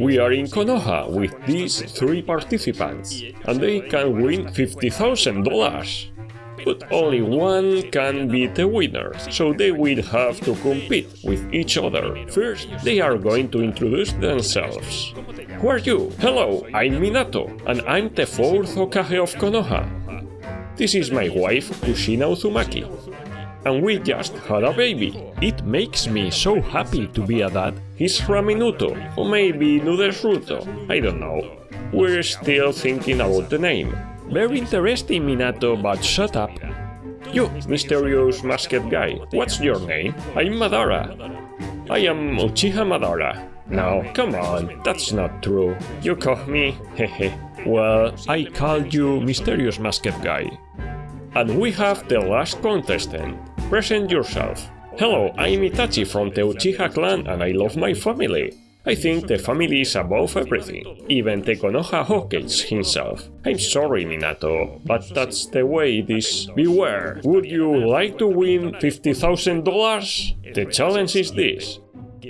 We are in Konoha with these three participants, and they can win $50,000. But only one can be the winner, so they will have to compete with each other. First, they are going to introduce themselves. Who are you? Hello, I'm Minato, and I'm the fourth Hokage of Konoha. This is my wife, Kushina Uzumaki. And we just had a baby. It makes me so happy to be a dad. He's Raminuto, or maybe Nuderuto, I don't know. We're still thinking about the name. Very interesting, Minato, but shut up. You, mysterious masked guy, what's your name? I'm Madara. I am Uchiha Madara. No, come on, that's not true. You call me, hehe. well, I called you mysterious masked guy. And we have the last contestant. Present yourself. Hello, I'm Itachi from the Uchiha clan and I love my family. I think the family is above everything, even the Konoha Hokage himself. I'm sorry, Minato, but that's the way it is. Beware, would you like to win $50,000? The challenge is this.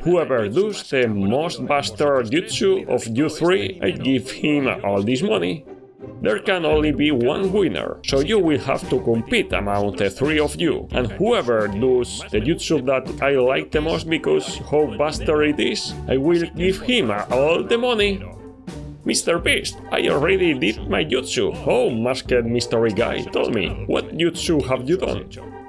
Whoever does the most bastard jutsu of you three, I give him all this money. There can only be one winner, so you will have to compete among the three of you, and whoever does the jutsu that I like the most because how bastard it is, I will give him all the money. Mr. Beast, I already did my jutsu. Oh, masked mystery guy, tell me, what jutsu have you done?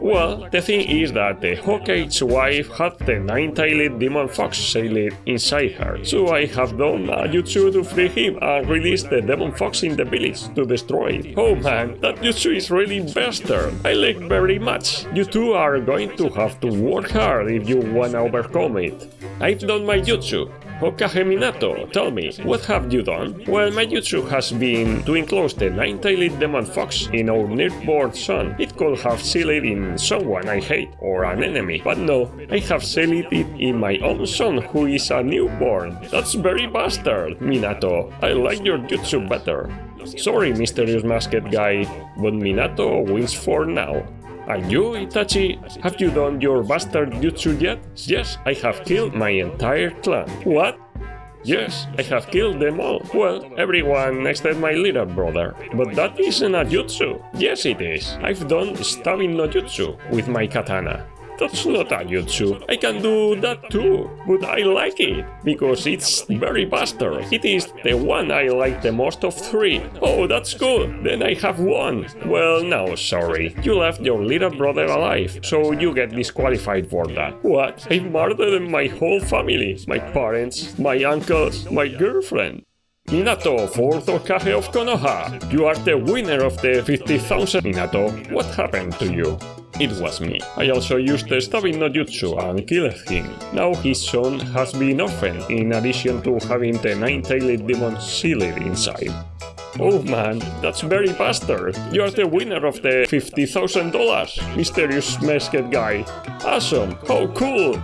Well, the thing is that the Hokage's wife had the nine-tailed demon fox sailed inside her, so I have done a jutsu to free him and release the demon fox in the village to destroy it. Oh man, that jutsu is really bastard! I like very much. You two are going to have to work hard if you wanna overcome it. I've done my jutsu, Hokage Minato, tell me, what have you done? Well, my jutsu has been to enclose the nine-tailed demon fox in our newborn son. It could have sealed in someone I hate or an enemy, but no, I have sealed it in my own son who is a newborn. That's very bastard, Minato. I like your jutsu better. Sorry, mysterious masked guy, but Minato wins for now. And you, Itachi, have you done your bastard jutsu yet? Yes, I have killed my entire clan. What? Yes, I have killed them all. Well, everyone except my little brother. But that isn't a jutsu. Yes, it is. I've done stabbing no jutsu with my katana. That's not jutsu. I can do that too, but I like it, because it's very bastard. It is the one I like the most of three. Oh, that's good, then I have one. Well, no, sorry. You left your little brother alive, so you get disqualified for that. What? I murdered my whole family. My parents, my uncles, my girlfriend. Minato, fourth Hokage of Konoha. You are the winner of the 50,000 Minato. What happened to you? It was me. I also used the stabbing no jutsu and killed him. Now his son has been orphaned, in addition to having the nine-tailed demon sealed inside. Oh man, that's very bastard. You are the winner of the $50,000, mysterious masked guy. Awesome, how cool!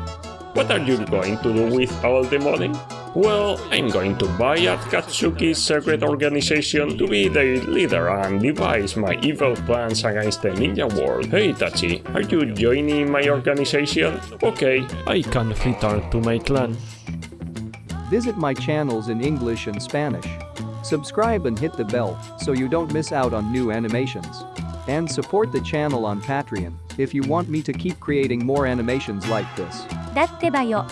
What are you going to do with all the money? Well, I'm going to buy Akatsuki's secret organization to be their leader and devise my evil plans against the ninja world. Hey Tachi, are you joining my organization? Okay, I can return to my clan. Visit my channels in English and Spanish. Subscribe and hit the bell so you don't miss out on new animations. And support the channel on Patreon if you want me to keep creating more animations like this. だってばよ